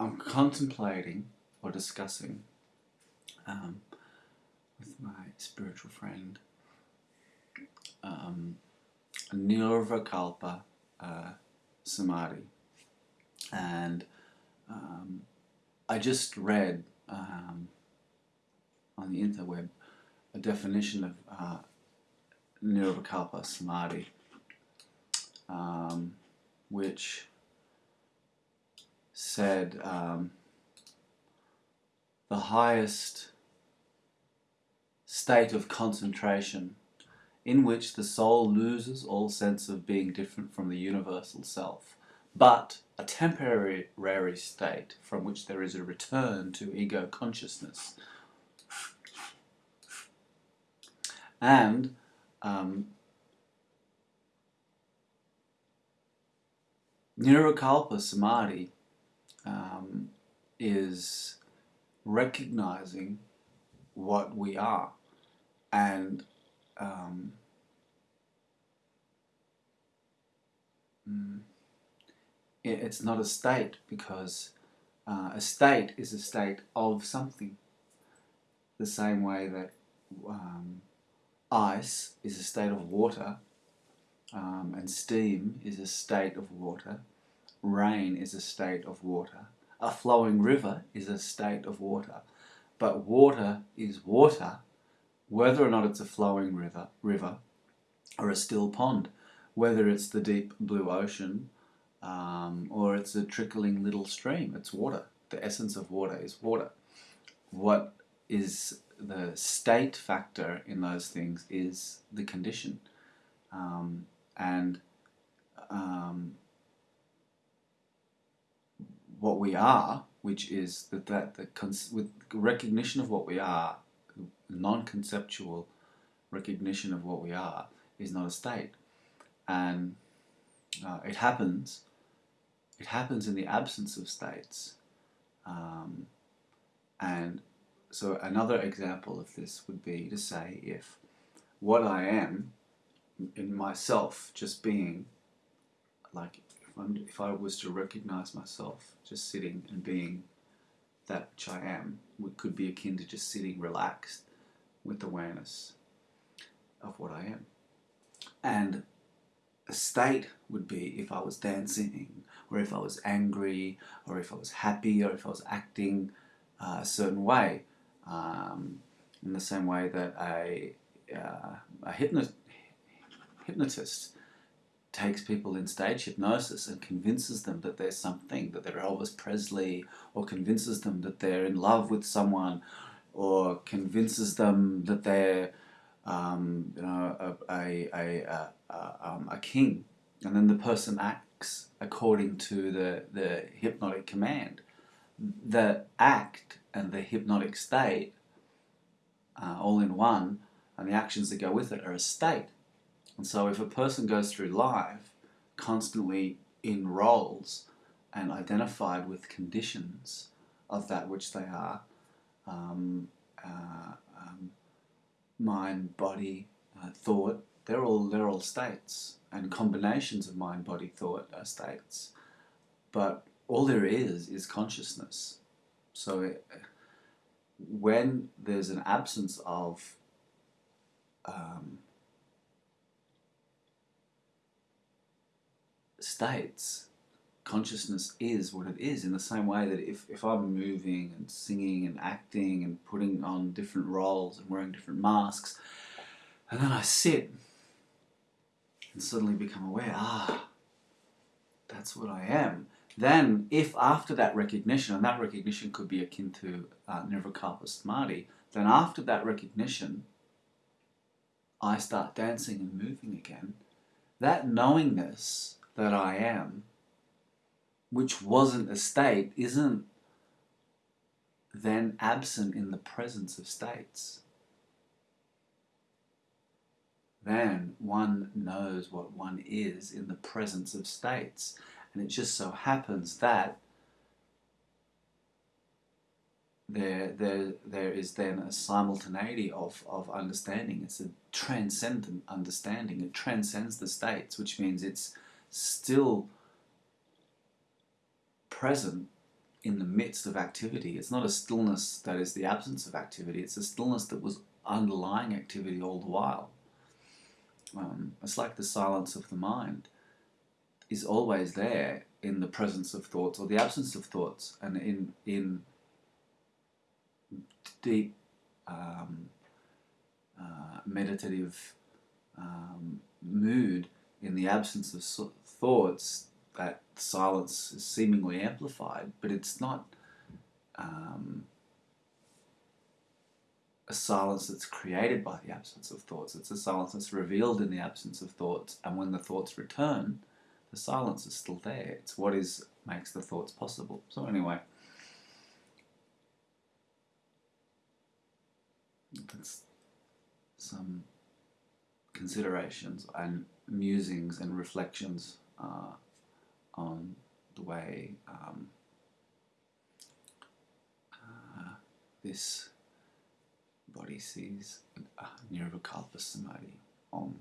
I'm contemplating or discussing um, with my spiritual friend um, Nirvikalpa uh, Samadhi. And um, I just read um, on the interweb a definition of uh, Nirvikalpa Samadhi, um, which said um, the highest state of concentration in which the soul loses all sense of being different from the universal self, but a temporary state from which there is a return to ego consciousness. And um, Nirvikalpa Samadhi um, is recognizing what we are. And um, mm, it's not a state because uh, a state is a state of something. The same way that um, ice is a state of water um, and steam is a state of water rain is a state of water a flowing river is a state of water but water is water whether or not it's a flowing river, river or a still pond, whether it's the deep blue ocean um, or it's a trickling little stream, it's water. The essence of water is water. What is the state factor in those things is the condition. Um, and um, what we are, which is that, that the with recognition of what we are non-conceptual recognition of what we are is not a state. And uh, it happens, it happens in the absence of states. Um, and so another example of this would be to say if what I am in myself just being like if, if, i was to recognize myself just sitting and being that which I am it could be akin to just sitting relaxed with awareness of what I am. And a state would be if I was dancing, or if I was angry, or if I was happy, or if I was acting uh, a certain way. Um, in the same way that a, uh, a hypno hypnotist takes people in stage hypnosis and convinces them that there's something, that they're Elvis Presley, or convinces them that they're in love with someone, or convinces them that they're um, you know, a, a, a, a, um, a king, and then the person acts according to the, the hypnotic command. The act and the hypnotic state, uh, all in one, and the actions that go with it are a state. And so if a person goes through life constantly in roles and identified with conditions of that which they are, um, uh, um, mind, body, uh, thought, they're all, they're all states and combinations of mind, body, thought are states. But all there is is consciousness. So it, when there's an absence of um, states, consciousness is what it is in the same way that if, if I'm moving and singing and acting and putting on different roles and wearing different masks and then I sit and suddenly become aware, ah, that's what I am. Then if after that recognition, and that recognition could be akin to uh, Nirvikalpa Samadhi, then after that recognition I start dancing and moving again, that knowingness that I am which wasn't a state, isn't then absent in the presence of states. Then one knows what one is in the presence of states. And it just so happens that there, there, there is then a simultaneity of, of understanding. It's a transcendent understanding. It transcends the states, which means it's still present in the midst of activity. It's not a stillness that is the absence of activity. It's a stillness that was underlying activity all the while. Um, it's like the silence of the mind is always there in the presence of thoughts or the absence of thoughts, and in in deep um, uh, meditative um, mood, in the absence of thoughts, that silence is seemingly amplified, but it's not um, a silence that's created by the absence of thoughts. It's a silence that's revealed in the absence of thoughts, and when the thoughts return, the silence is still there. It's what is makes the thoughts possible. So anyway, that's some considerations and musings and reflections uh, on the way um, uh, this body sees uh, Nirvikalpa Samadhi. Om.